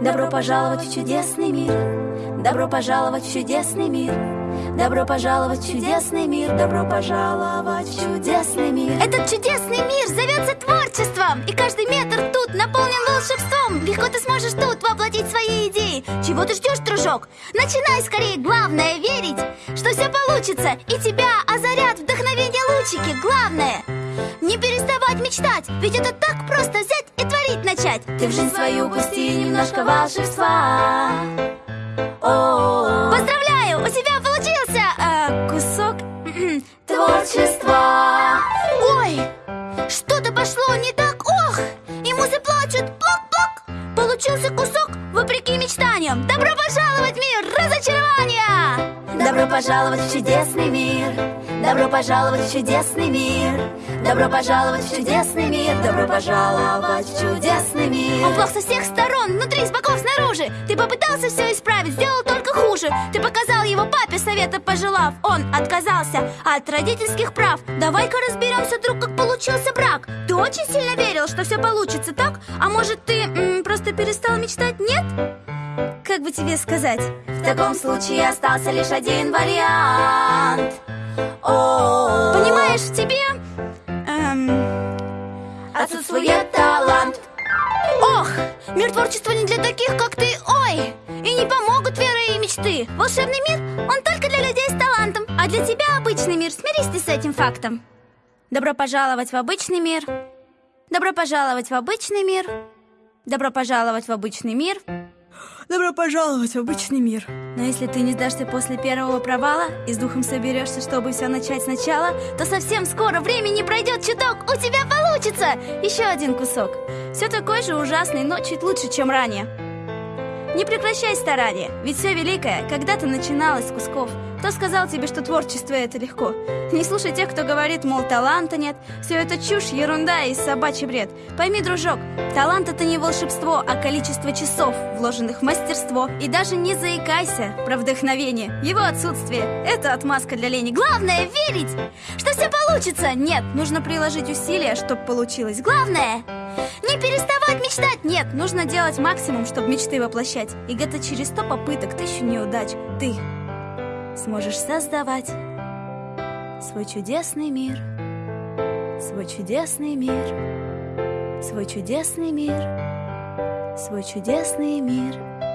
Добро пожаловать в чудесный мир. Добро пожаловать в чудесный мир. Добро пожаловать в чудесный мир. Добро пожаловать в чудесный мир. Этот чудесный мир зовется творчеством И каждый метр тут наполнен волшебством Легко ты сможешь тут воплотить свои идеи Чего ты ждешь, дружок? Начинай скорее, главное верить Что все получится И тебя озарят вдохновение лучики Главное не переставать мечтать Ведь это так просто взять начать Ты в жизнь свою пусти немножко волшебства. О, Поздравляю, у тебя получился э, кусок творчество. Ой, что-то пошло не так, ох И музы плачут, плок-плок Получился кусок вопреки мечтаниям Добро пожаловать в мир разочарования Добро пожаловать в чудесный мир. Добро пожаловать в чудесный мир. Добро пожаловать в чудесный мир. Добро пожаловать в чудесный мир. Он плох со всех сторон, внутри, с боков, снаружи Ты попытался все исправить, сделал только хуже Ты показал его папе, совета пожелав Он отказался от родительских прав Давай-ка разберемся, друг, как получился брак Ты очень сильно верил, что все получится так? А может, ты м, просто перестал мечтать, нет? Как бы тебе сказать? В таком случае остался лишь один вариант. Понимаешь, в тебе... эм, отсутствует талант. Ох, мир творчества не для таких, как ты, ой И не помогут вера и мечты. Волшебный мир, он только для людей с талантом А для тебя обычный мир, смирись ты с этим фактом. Добро пожаловать в обычный мир. Добро пожаловать в обычный мир. Добро пожаловать в обычный мир Добро пожаловать в обычный мир. Но если ты не сдашься после первого провала И с духом соберешься, чтобы все начать сначала То совсем скоро времени пройдет чуток У тебя получится! Еще один кусок. Все такой же ужасный, но чуть лучше, чем ранее не прекращай старания, ведь все великое когда-то начиналось с кусков. Кто сказал тебе, что творчество это легко? Не слушай тех, кто говорит, мол, таланта нет. Все это чушь, ерунда и собачий бред. Пойми, дружок, талант это не волшебство, а количество часов, вложенных в мастерство. И даже не заикайся про вдохновение. Его отсутствие – это отмазка для лени. Главное – верить, что все получится. Нет, нужно приложить усилия, чтобы получилось. Главное – не переставать мечтать! Нет, нужно делать максимум, чтобы мечты воплощать. И где-то через сто попыток, тысячу неудач ты сможешь создавать свой чудесный мир, свой чудесный мир, свой чудесный мир, свой чудесный мир.